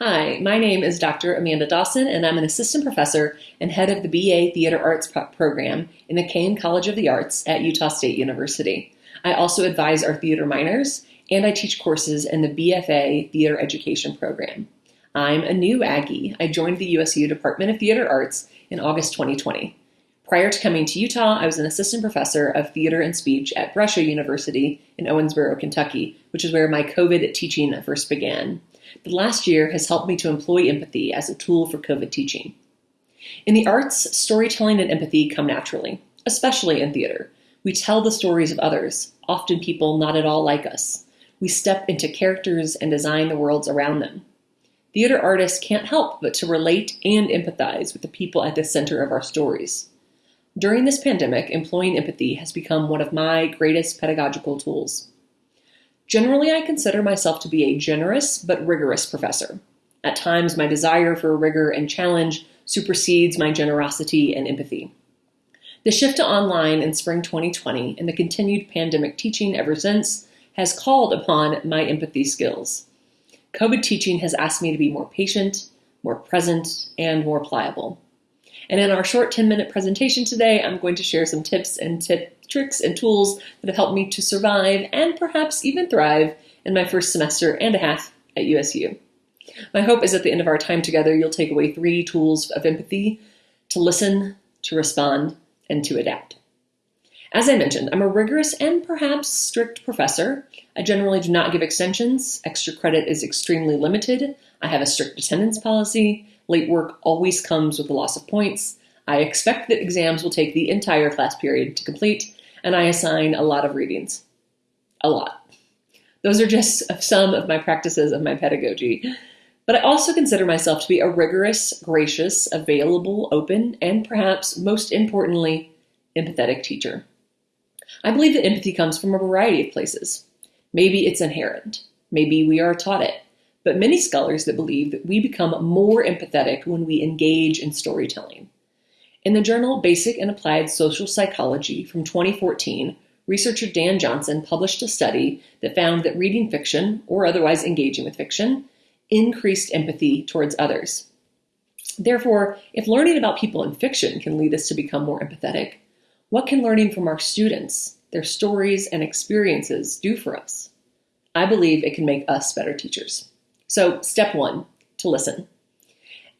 Hi, my name is Dr. Amanda Dawson, and I'm an assistant professor and head of the BA Theater Arts program in the Caine College of the Arts at Utah State University. I also advise our theater minors, and I teach courses in the BFA Theater Education program. I'm a new Aggie. I joined the USU Department of Theater Arts in August 2020. Prior to coming to Utah, I was an assistant professor of theater and speech at Brescia University in Owensboro, Kentucky, which is where my COVID teaching first began. The last year has helped me to employ empathy as a tool for COVID teaching. In the arts, storytelling and empathy come naturally, especially in theater. We tell the stories of others, often people not at all like us. We step into characters and design the worlds around them. Theater artists can't help but to relate and empathize with the people at the center of our stories. During this pandemic, employing empathy has become one of my greatest pedagogical tools. Generally, I consider myself to be a generous but rigorous professor. At times, my desire for rigor and challenge supersedes my generosity and empathy. The shift to online in spring 2020 and the continued pandemic teaching ever since has called upon my empathy skills. COVID teaching has asked me to be more patient, more present, and more pliable. And in our short 10 minute presentation today, I'm going to share some tips and tip tricks and tools that have helped me to survive and perhaps even thrive in my first semester and a half at USU. My hope is at the end of our time together, you'll take away three tools of empathy to listen, to respond, and to adapt. As I mentioned, I'm a rigorous and perhaps strict professor. I generally do not give extensions. Extra credit is extremely limited. I have a strict attendance policy. Late work always comes with a loss of points. I expect that exams will take the entire class period to complete, and I assign a lot of readings. A lot. Those are just some of my practices of my pedagogy. But I also consider myself to be a rigorous, gracious, available, open, and perhaps most importantly, empathetic teacher. I believe that empathy comes from a variety of places. Maybe it's inherent. Maybe we are taught it. But many scholars that believe that we become more empathetic when we engage in storytelling. In the journal Basic and Applied Social Psychology from 2014, researcher Dan Johnson published a study that found that reading fiction, or otherwise engaging with fiction, increased empathy towards others. Therefore, if learning about people in fiction can lead us to become more empathetic, what can learning from our students, their stories and experiences do for us? I believe it can make us better teachers. So, step one to listen.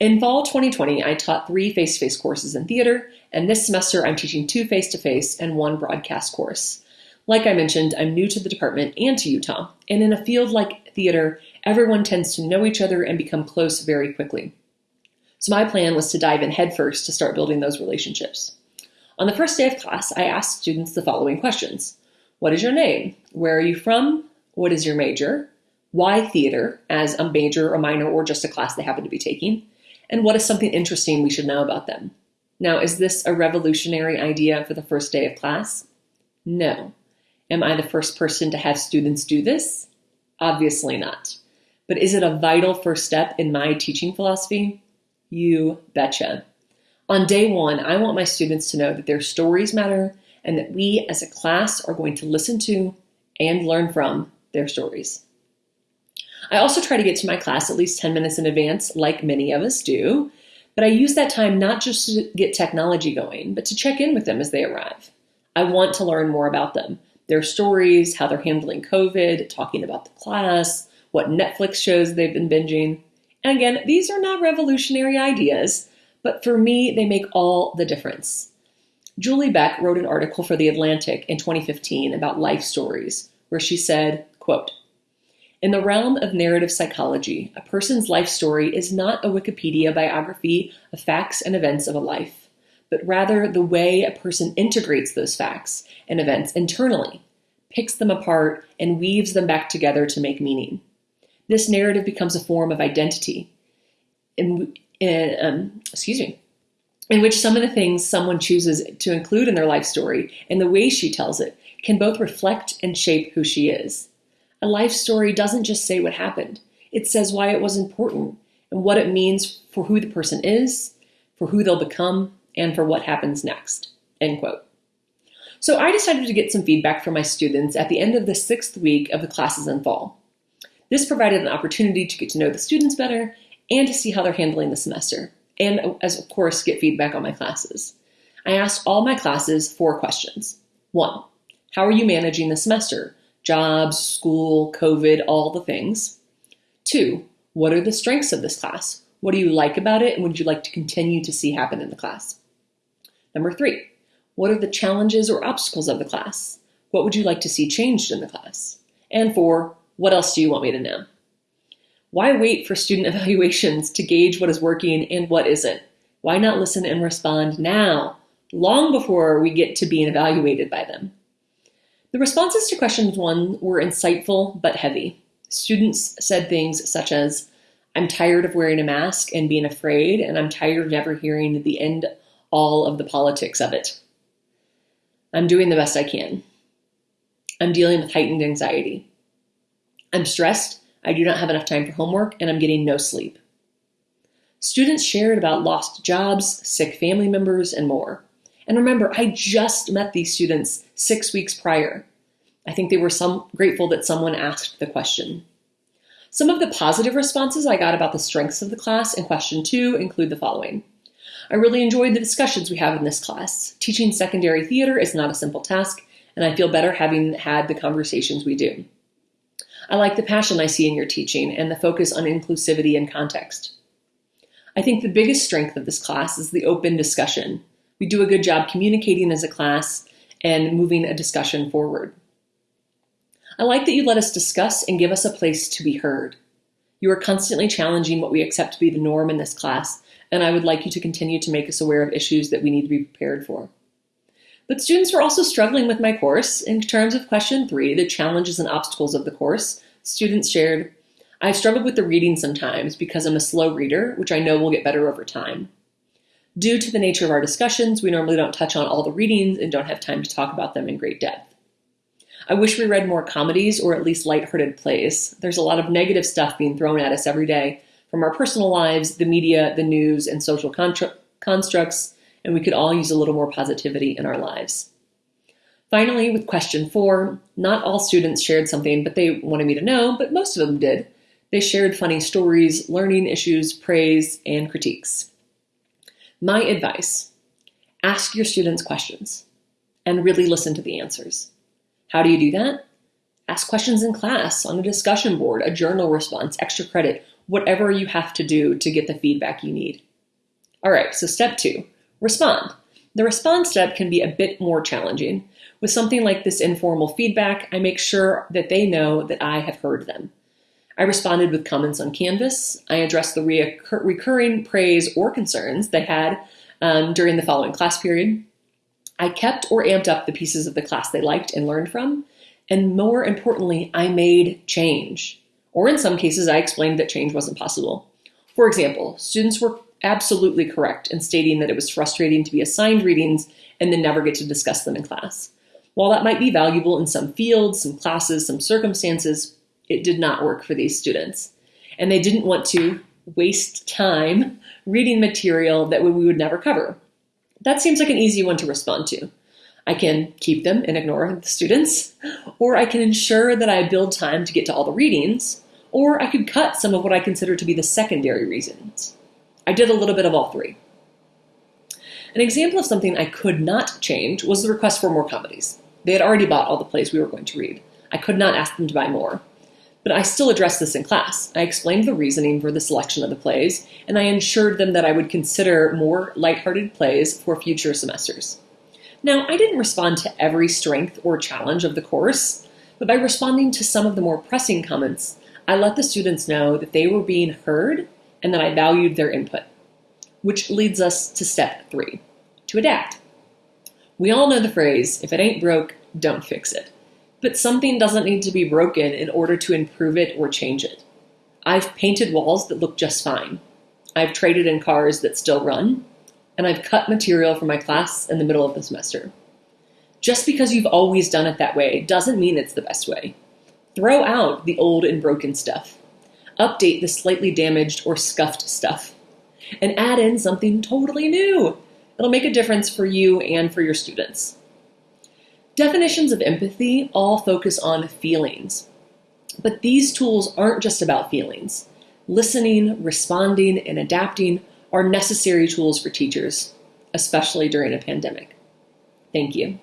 In fall 2020, I taught three face-to-face courses in theater, and this semester I'm teaching two face-to-face and one broadcast course. Like I mentioned, I'm new to the department and to Utah, and in a field like theater, everyone tends to know each other and become close very quickly. So my plan was to dive in headfirst to start building those relationships. On the first day of class, I asked students the following questions. What is your name? Where are you from? What is your major? Why theater as a major, a minor, or just a class they happen to be taking? And what is something interesting we should know about them. Now, is this a revolutionary idea for the first day of class? No. Am I the first person to have students do this? Obviously not. But is it a vital first step in my teaching philosophy? You betcha. On day one, I want my students to know that their stories matter and that we as a class are going to listen to and learn from their stories. I also try to get to my class at least 10 minutes in advance, like many of us do, but I use that time not just to get technology going, but to check in with them as they arrive. I want to learn more about them, their stories, how they're handling COVID, talking about the class, what Netflix shows they've been binging. And again, these are not revolutionary ideas, but for me, they make all the difference. Julie Beck wrote an article for The Atlantic in 2015 about life stories, where she said, quote, in the realm of narrative psychology, a person's life story is not a Wikipedia biography of facts and events of a life, but rather the way a person integrates those facts and events internally, picks them apart, and weaves them back together to make meaning. This narrative becomes a form of identity. In, in um, excuse me, in which some of the things someone chooses to include in their life story and the way she tells it can both reflect and shape who she is. A life story doesn't just say what happened. It says why it was important and what it means for who the person is, for who they'll become, and for what happens next. End quote. So I decided to get some feedback from my students at the end of the sixth week of the classes in fall. This provided an opportunity to get to know the students better and to see how they're handling the semester, and as of course, get feedback on my classes. I asked all my classes four questions. One, how are you managing the semester? Jobs, school, COVID, all the things. Two, what are the strengths of this class? What do you like about it, and would you like to continue to see happen in the class? Number three, what are the challenges or obstacles of the class? What would you like to see changed in the class? And four, what else do you want me to know? Why wait for student evaluations to gauge what is working and what isn't? Why not listen and respond now, long before we get to being evaluated by them? The responses to questions one were insightful but heavy. Students said things such as, I'm tired of wearing a mask and being afraid, and I'm tired of never hearing the end all of the politics of it. I'm doing the best I can. I'm dealing with heightened anxiety. I'm stressed, I do not have enough time for homework, and I'm getting no sleep. Students shared about lost jobs, sick family members, and more. And remember, I just met these students six weeks prior. I think they were some grateful that someone asked the question. Some of the positive responses I got about the strengths of the class in question two include the following. I really enjoyed the discussions we have in this class. Teaching secondary theater is not a simple task, and I feel better having had the conversations we do. I like the passion I see in your teaching and the focus on inclusivity and context. I think the biggest strength of this class is the open discussion. We do a good job communicating as a class and moving a discussion forward. I like that you let us discuss and give us a place to be heard. You are constantly challenging what we accept to be the norm in this class, and I would like you to continue to make us aware of issues that we need to be prepared for. But students were also struggling with my course. In terms of question three, the challenges and obstacles of the course, students shared, I've struggled with the reading sometimes because I'm a slow reader, which I know will get better over time. Due to the nature of our discussions, we normally don't touch on all the readings and don't have time to talk about them in great depth. I wish we read more comedies or at least lighthearted plays. There's a lot of negative stuff being thrown at us every day from our personal lives, the media, the news, and social constructs and we could all use a little more positivity in our lives. Finally, with question four, not all students shared something, but they wanted me to know, but most of them did. They shared funny stories, learning issues, praise, and critiques. My advice ask your students questions and really listen to the answers. How do you do that? Ask questions in class, on a discussion board, a journal response, extra credit, whatever you have to do to get the feedback you need. All right, so step two respond. The response step can be a bit more challenging. With something like this informal feedback, I make sure that they know that I have heard them. I responded with comments on Canvas. I addressed the reoccur- recurring praise or concerns they had um, during the following class period. I kept or amped up the pieces of the class they liked and learned from. And more importantly, I made change. Or in some cases, I explained that change wasn't possible. For example, students were absolutely correct in stating that it was frustrating to be assigned readings and then never get to discuss them in class. While that might be valuable in some fields, some classes, some circumstances, it did not work for these students. And they didn't want to waste time reading material that we would never cover. That seems like an easy one to respond to. I can keep them and ignore the students, or I can ensure that I build time to get to all the readings, or I could cut some of what I consider to be the secondary reasons. I did a little bit of all three. An example of something I could not change was the request for more comedies. They had already bought all the plays we were going to read. I could not ask them to buy more. But I still addressed this in class. I explained the reasoning for the selection of the plays, and I ensured them that I would consider more lighthearted plays for future semesters. Now, I didn't respond to every strength or challenge of the course, but by responding to some of the more pressing comments, I let the students know that they were being heard and that I valued their input. Which leads us to step three to adapt. We all know the phrase if it ain't broke, don't fix it. But something doesn't need to be broken in order to improve it or change it. I've painted walls that look just fine. I've traded in cars that still run. And I've cut material for my class in the middle of the semester. Just because you've always done it that way doesn't mean it's the best way. Throw out the old and broken stuff update the slightly damaged or scuffed stuff, and add in something totally new. It'll make a difference for you and for your students. Definitions of empathy all focus on feelings. But these tools aren't just about feelings. listening, responding, and adapting are necessary tools for teachers, especially during a pandemic. Thank you.